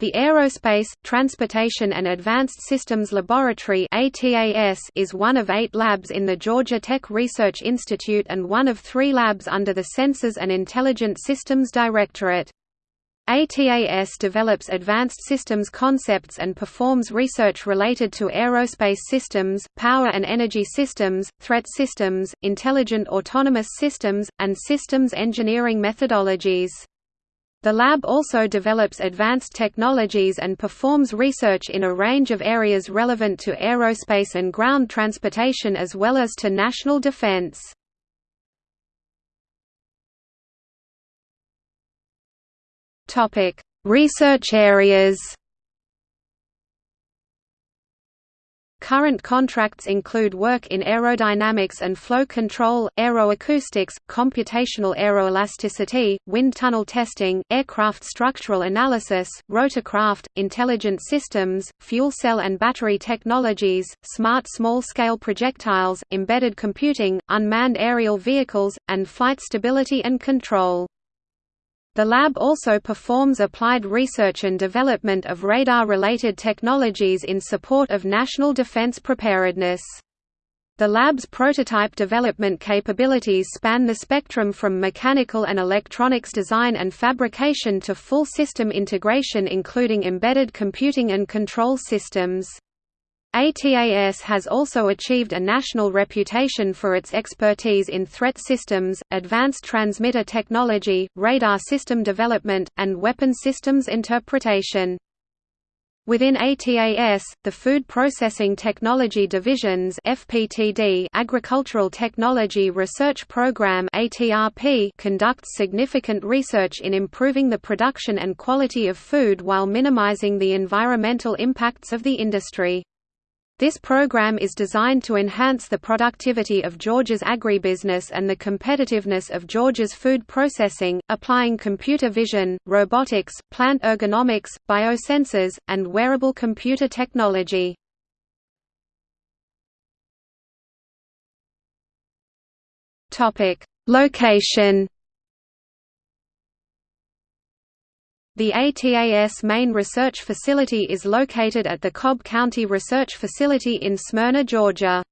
The Aerospace, Transportation and Advanced Systems Laboratory is one of eight labs in the Georgia Tech Research Institute and one of three labs under the Sensors and Intelligent Systems Directorate. ATAS develops advanced systems concepts and performs research related to aerospace systems, power and energy systems, threat systems, intelligent autonomous systems, and systems engineering methodologies. The lab also develops advanced technologies and performs research in a range of areas relevant to aerospace and ground transportation as well as to national defense. Research areas Current contracts include work in aerodynamics and flow control, aeroacoustics, computational aeroelasticity, wind tunnel testing, aircraft structural analysis, rotorcraft, intelligent systems, fuel cell and battery technologies, smart small-scale projectiles, embedded computing, unmanned aerial vehicles, and flight stability and control. The lab also performs applied research and development of radar-related technologies in support of national defense preparedness. The lab's prototype development capabilities span the spectrum from mechanical and electronics design and fabrication to full system integration including embedded computing and control systems. ATAS has also achieved a national reputation for its expertise in threat systems, advanced transmitter technology, radar system development, and weapon systems interpretation. Within ATAS, the Food Processing Technology Division's FPTD Agricultural Technology Research Program ATRP conducts significant research in improving the production and quality of food while minimizing the environmental impacts of the industry. This program is designed to enhance the productivity of Georgia's agribusiness and the competitiveness of Georgia's food processing, applying computer vision, robotics, plant ergonomics, biosensors, and wearable computer technology. Location The ATAS main research facility is located at the Cobb County Research Facility in Smyrna, Georgia.